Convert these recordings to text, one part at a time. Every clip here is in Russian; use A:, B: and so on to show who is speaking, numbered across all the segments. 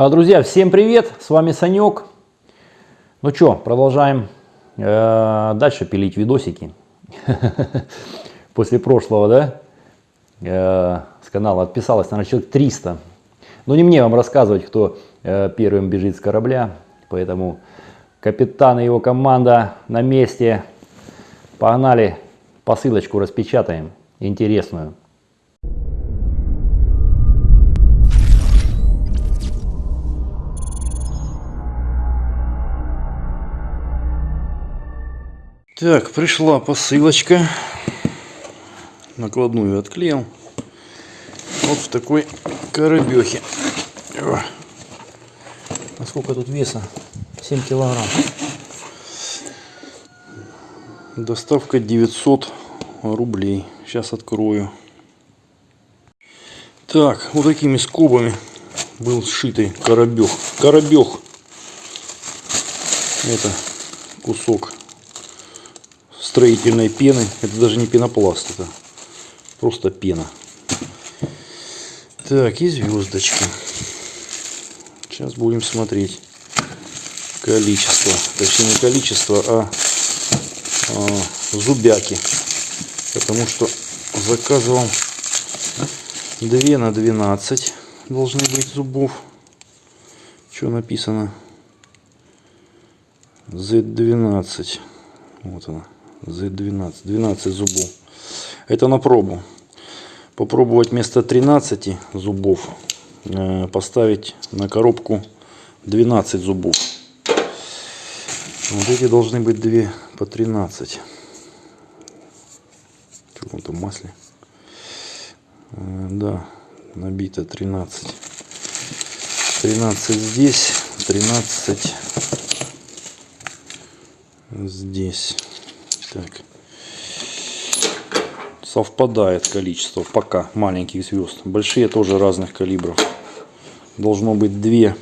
A: А, Друзья, всем привет! С вами Санек. Ну что, продолжаем э, дальше пилить видосики. После прошлого, да, э, с канала отписалось, наверное, человек 300. Но не мне вам рассказывать, кто э, первым бежит с корабля. Поэтому капитан и его команда на месте. Погнали, посылочку распечатаем, интересную. Так, пришла посылочка. Накладную отклеил. Вот в такой коробехе. А сколько тут веса? 7 килограмм. Доставка 900 рублей. Сейчас открою. Так, вот такими скобами был сшитый коробех. Коробех. Это кусок строительной пены. Это даже не пенопласт, это просто пена. Так, и звездочки. Сейчас будем смотреть количество. Точнее не количество, а, а зубяки. Потому что заказывал 2 на 12 должны быть зубов. Что написано? Z12. Вот она. Z12. 12 зубов. Это на пробу. Попробовать вместо 13 зубов э, поставить на коробку 12 зубов. Вот эти должны быть 2 по 13. В каком-то масле. Э, да, набито 13. 13 здесь, 13 здесь. Так. Совпадает количество пока маленьких звезд. Большие тоже разных калибров. Должно быть 2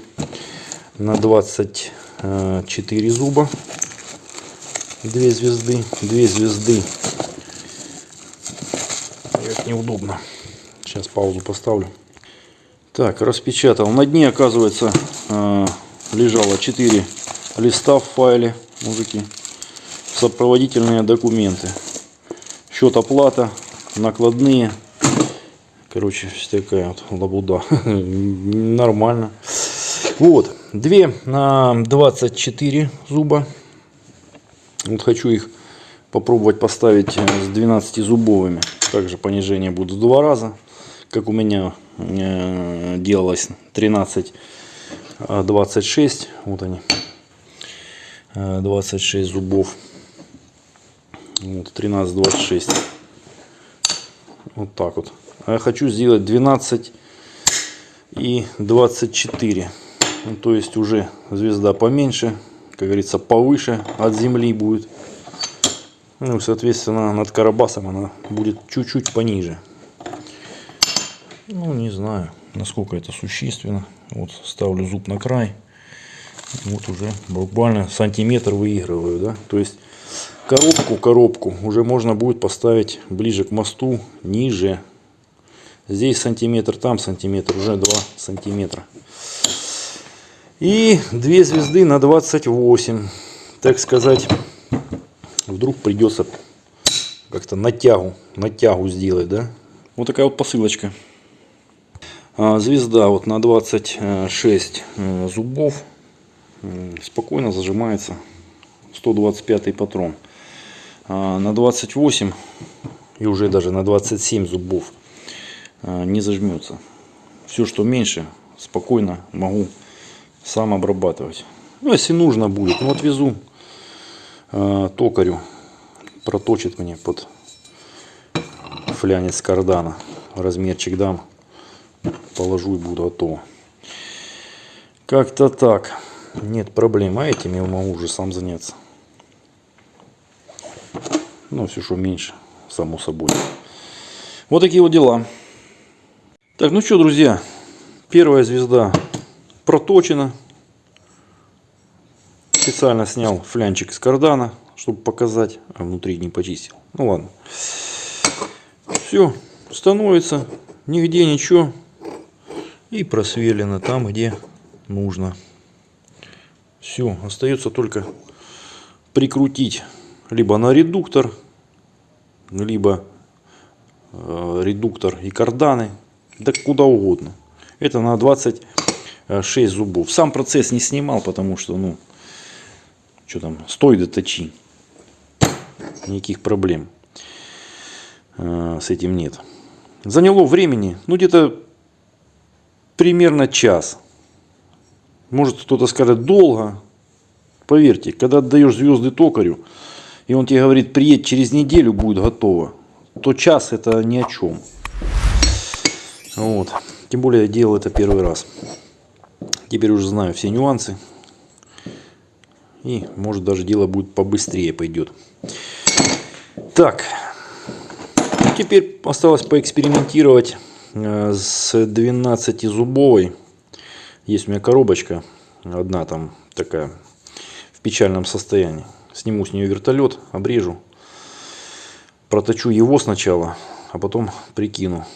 A: на 24 зуба. Две звезды. Две звезды. Это неудобно. Сейчас паузу поставлю. Так, распечатал. На дне, оказывается, э, лежало 4 листа в файле, мужики сопроводительные документы. Счет оплата, накладные. Короче, такая вот лабуда. Нормально. Вот. Две на 24 зуба. Вот хочу их попробовать поставить с 12 зубовыми. Также понижение будет в два раза. Как у меня э, делалось 13 26. Вот они. 26 э, зубов. Вот, 13,26. Вот так вот. А я хочу сделать 12 и 24. Ну, то есть уже звезда поменьше, как говорится, повыше от земли будет. Ну, соответственно, над Карабасом она будет чуть-чуть пониже. Ну, не знаю, насколько это существенно. Вот ставлю зуб на край. Вот уже буквально сантиметр выигрываю, да. То есть коробку, коробку уже можно будет поставить ближе к мосту, ниже. Здесь сантиметр, там сантиметр, уже 2 сантиметра. И две звезды на 28. Так сказать, вдруг придется как-то натягу, натягу сделать, да? Вот такая вот посылочка. А, звезда вот на 26 э, зубов спокойно зажимается 125 патрон. А, на 28 и уже даже на 27 зубов а, не зажмется. Все, что меньше, спокойно могу сам обрабатывать. Ну, если нужно будет, ну, отвезу э, токарю, проточит мне под флянец кардана. Размерчик дам, положу и буду готово. Как-то так. Нет проблем. А этим я могу уже сам заняться. Ну, все, что меньше, само собой. Вот такие вот дела. Так, ну что, друзья, первая звезда проточена. Специально снял флянчик из кардана, чтобы показать, а внутри не почистил. Ну ладно. Все, становится, нигде ничего. И просверлено там, где нужно. Все, остается только прикрутить либо на редуктор, либо э, редуктор и карданы, да куда угодно. Это на 26 зубов. Сам процесс не снимал, потому что, ну, что там, стой да точи. Никаких проблем э, с этим нет. Заняло времени, ну, где-то примерно час. Может кто-то скажет долго. Поверьте, когда отдаешь звезды токарю, и он тебе говорит, приедь через неделю, будет готово, то час это ни о чем. Вот. Тем более я делал это первый раз. Теперь уже знаю все нюансы. И может даже дело будет побыстрее пойдет. Так. Теперь осталось поэкспериментировать э, с 12-зубовой. Есть у меня коробочка. Одна там такая в печальном состоянии. Сниму с нее вертолет, обрежу. Проточу его сначала, а потом прикину,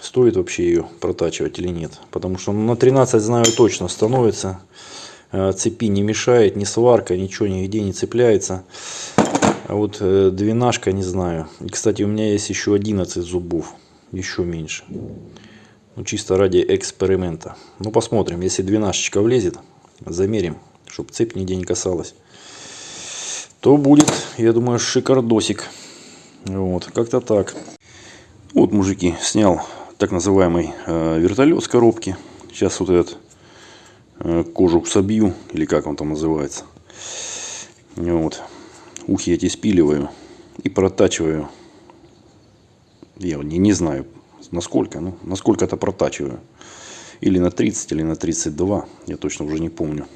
A: стоит вообще ее протачивать или нет. Потому что на 13 знаю точно становится. Э, цепи не мешает, ни сварка, ничего нигде не цепляется. А вот э, двенашка не знаю. И, кстати, у меня есть еще 11 зубов. Еще меньше. Ну, чисто ради эксперимента. Ну, посмотрим. Если двенашечка влезет, замерим, чтобы цепь нигде не касалась то будет, я думаю, шикардосик. Вот, как-то так. Вот, мужики, снял так называемый э, вертолет с коробки. Сейчас вот этот э, кожух собью, или как он там называется. Вот. Ухи эти спиливаю и протачиваю. Я не, не знаю, насколько, ну, насколько это протачиваю. Или на 30, или на 32, я точно уже не помню.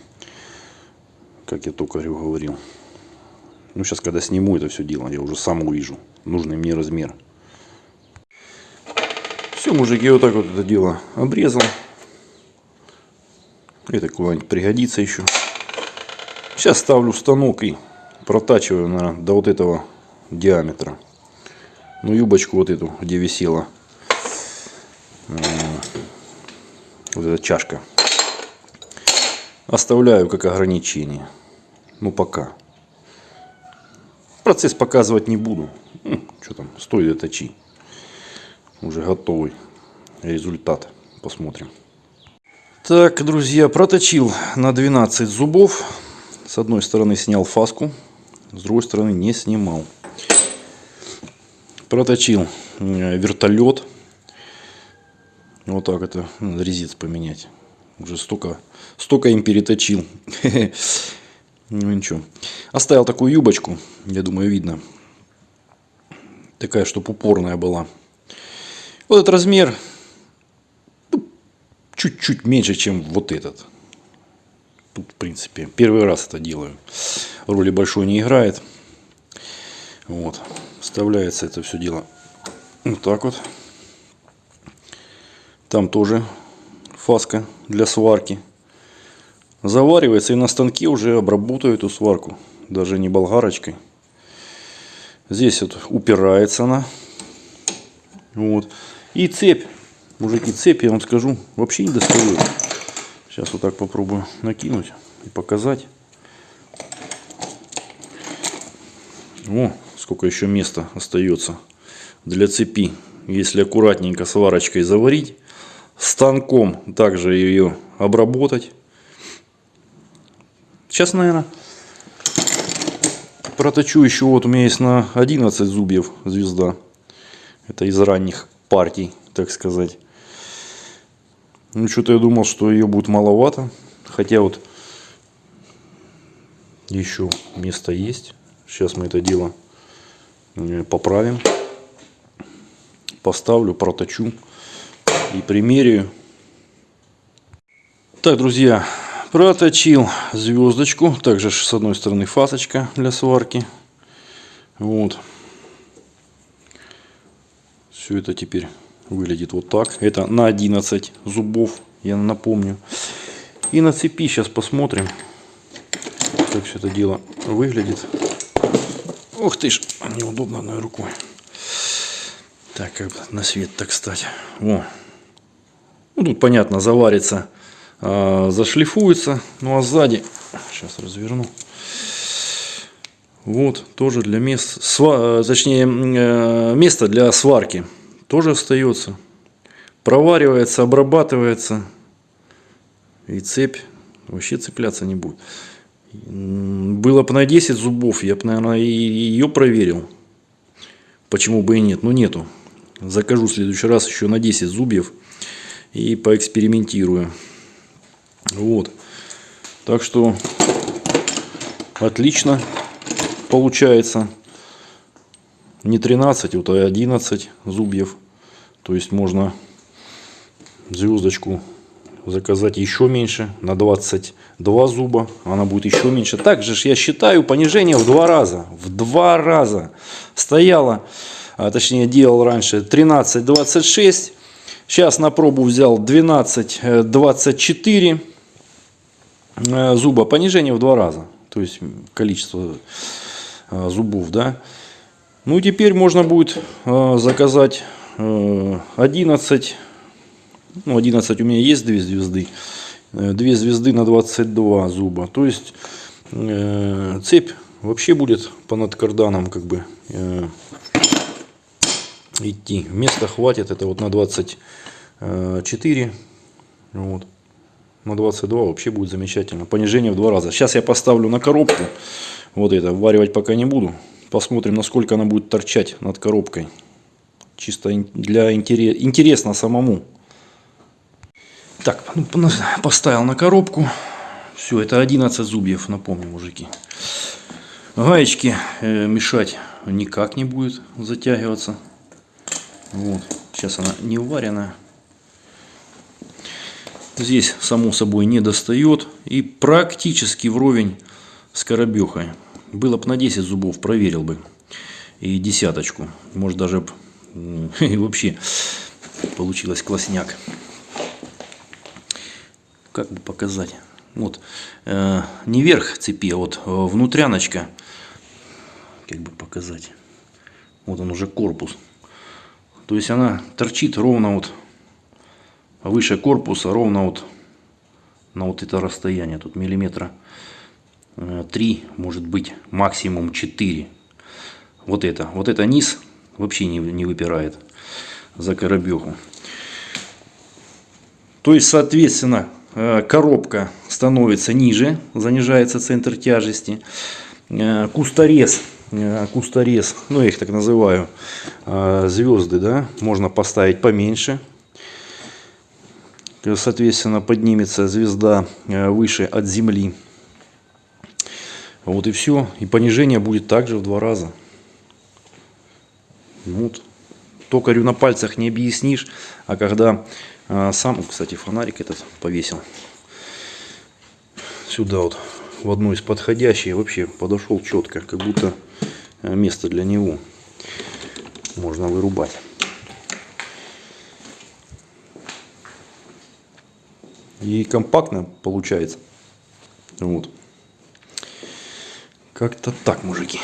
A: Как я токарю говорил. Ну, сейчас, когда сниму это все дело, я уже сам увижу нужный мне размер. Все, мужики, вот так вот это дело обрезал. Это куда-нибудь пригодится еще. Сейчас ставлю станок и протачиваю, наверное, до вот этого диаметра. Ну, юбочку вот эту, где висела вот эта чашка. Оставляю как ограничение. Ну, пока. Процесс показывать не буду. Ну, что там, стой да точи. Уже готовый результат. Посмотрим. Так, друзья, проточил на 12 зубов. С одной стороны снял фаску, с другой стороны не снимал. Проточил э, вертолет. Вот так это, резец поменять. Уже столько, столько им переточил. Ну ничего. Оставил такую юбочку, я думаю, видно. Такая, чтобы упорная была. Вот этот размер ну, чуть-чуть меньше, чем вот этот. Тут, в принципе, первый раз это делаю. Роли большой не играет. Вот. Вставляется это все дело вот так вот. Там тоже фаска для сварки заваривается и на станке уже обработаю эту сварку. Даже не болгарочкой. Здесь вот упирается она. Вот. И цепь. Мужики, цепь, я вам скажу, вообще не достаю. Сейчас вот так попробую накинуть и показать. О, сколько еще места остается для цепи. Если аккуратненько сварочкой заварить, станком также ее обработать Сейчас, наверное, проточу еще. Вот у меня есть на 11 зубьев звезда. Это из ранних партий, так сказать. Ну, что-то я думал, что ее будет маловато. Хотя вот еще место есть. Сейчас мы это дело э, поправим. Поставлю, проточу и примеряю. Так, друзья, Проточил звездочку. Также с одной стороны фасочка для сварки. Вот. Все это теперь выглядит вот так. Это на 11 зубов, я напомню. И на цепи сейчас посмотрим, как все это дело выглядит. Ух ты ж, неудобно одной рукой. Так, как бы на свет так стать. О. Ну, тут понятно, заварится зашлифуется. Ну а сзади, сейчас разверну. Вот, тоже для мест, сва, точнее, э, место для сварки тоже остается. Проваривается, обрабатывается. И цепь вообще цепляться не будет. Было бы на 10 зубов, я бы, наверное, и ее проверил. Почему бы и нет? Ну, нету. Закажу в следующий раз еще на 10 зубьев и поэкспериментирую. Вот. Так что отлично получается. Не 13, вот а 11 зубьев. То есть можно звездочку заказать еще меньше, на 22 зуба, она будет еще меньше. Также я считаю понижение в два раза, в два раза. Стояло, а, точнее делал раньше 13-26, сейчас на пробу взял 12-24 э, зуба, понижение в два раза. То есть количество э, зубов, да. Ну, теперь можно будет э, заказать 11 ну, 11 у меня есть 2 звезды. 2 э, звезды на 22 зуба. То есть цепь вообще будет по надкарданам как бы идти. Места хватит. Это вот на 24. Вот. На 22 вообще будет замечательно. Понижение в два раза. Сейчас я поставлю на коробку. Вот это. Варивать пока не буду. Посмотрим, насколько она будет торчать над коробкой. Чисто для интерес, интересно самому. Так, ну, поставил на коробку. Все, это 11 зубьев, напомню, мужики. Гаечки э, мешать никак не будет затягиваться. Вот. Сейчас она не вареная. Здесь, само собой, не достает. И практически вровень с коробехой. Было бы на 10 зубов, проверил бы. И десяточку. Может даже и вообще получилось классняк как бы показать. Вот, э, не верх цепи, а вот э, внутряночка, как бы показать. Вот он уже корпус. То есть она торчит ровно вот выше корпуса, ровно вот на вот это расстояние. Тут миллиметра 3, э, может быть максимум 4. Вот это, вот это низ вообще не, не выпирает за коробеху. То есть, соответственно, Э, коробка становится ниже, занижается центр тяжести. Э, кусторез, кусторез, ну я их так называю, звезды, да, можно поставить поменьше. Соответственно, поднимется звезда выше от земли. Вот и все. И понижение будет также в два раза. Вот. Токарю на пальцах не объяснишь, а когда сам, кстати, фонарик этот повесил. Сюда вот, в одну из подходящих. Вообще подошел четко, как будто э, место для него можно вырубать. И компактно получается. Вот. Как-то так, мужики.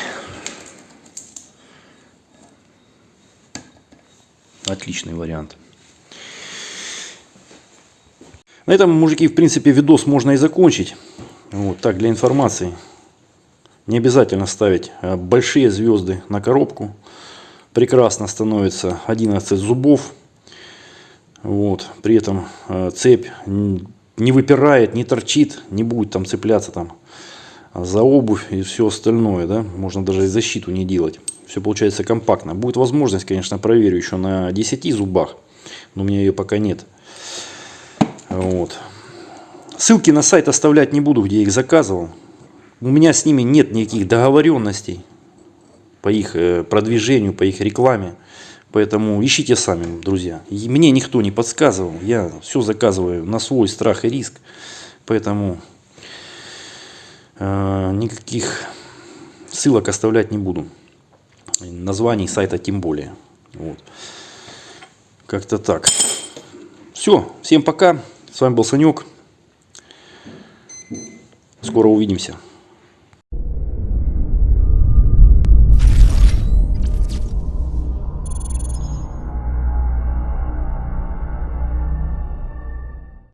A: Отличный вариант. На этом, мужики, в принципе, видос можно и закончить. Вот так, для информации. Не обязательно ставить э, большие звезды на коробку. Прекрасно становится 11 зубов. Вот. При этом э, цепь не выпирает, не торчит, не будет там цепляться там за обувь и все остальное. Да? Можно даже и защиту не делать. Все получается компактно. Будет возможность, конечно, проверю еще на 10 зубах. Но у меня ее пока нет. Вот. Ссылки на сайт оставлять не буду, где я их заказывал. У меня с ними нет никаких договоренностей по их э, продвижению, по их рекламе. Поэтому ищите сами, друзья. И мне никто не подсказывал. Я все заказываю на свой страх и риск. Поэтому э, никаких ссылок оставлять не буду. Названий сайта тем более. Вот. Как-то так. Все. Всем пока. С вами был Санек. Скоро увидимся.